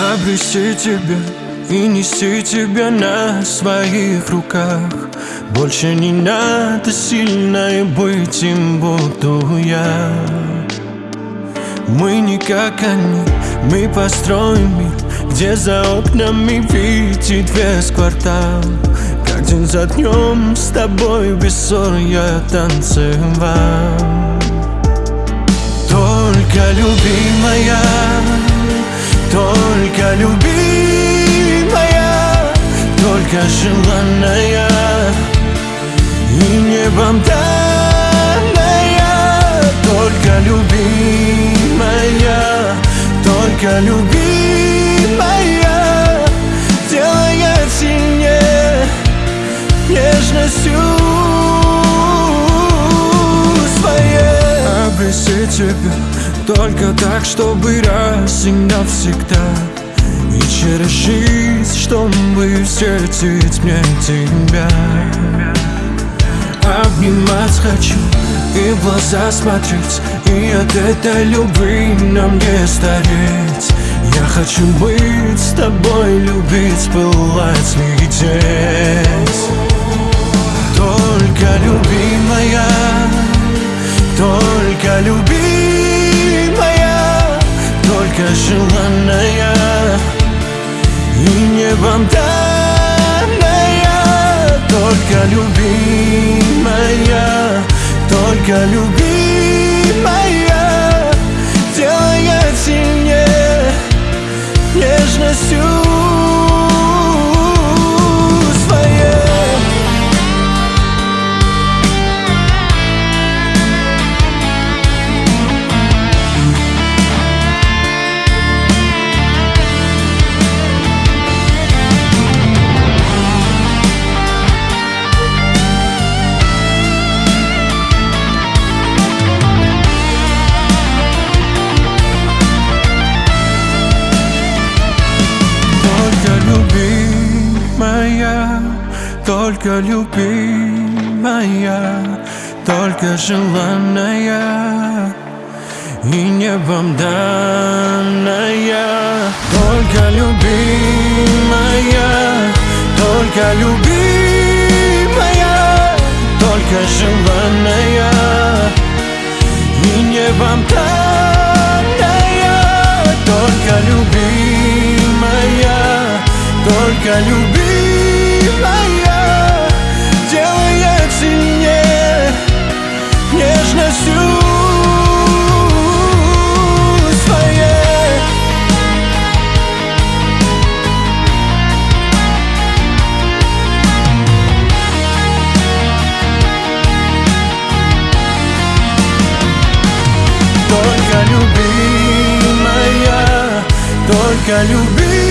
Обрести тебя и нести тебя на своих руках. Больше не надо сильно и быть им буду я. Мы не как они, мы построим мир Где за окнами видит весь квартал. Как день за днем с тобой без ссор я танцевал. Только любимая, только любимая Только желанная. И небом данная Только любимая, только любимая Делает сильнее нежностью своей. Обрести тебя только так, чтобы раз и навсегда. И через жизнь, чтобы встретить мне тебя. Обнимать хочу и в глаза смотреть И от этой любви нам не стареть. Я хочу быть с тобой, любить, пылать, лететь. Только любимая, только любимая небом данная Только любимая, только любимая Делает сильнее нежностью только любимая, только желанная и небом данная. Только любимая, только любимая, только желанная и небом данная. Только любимая, только любимая Только любимая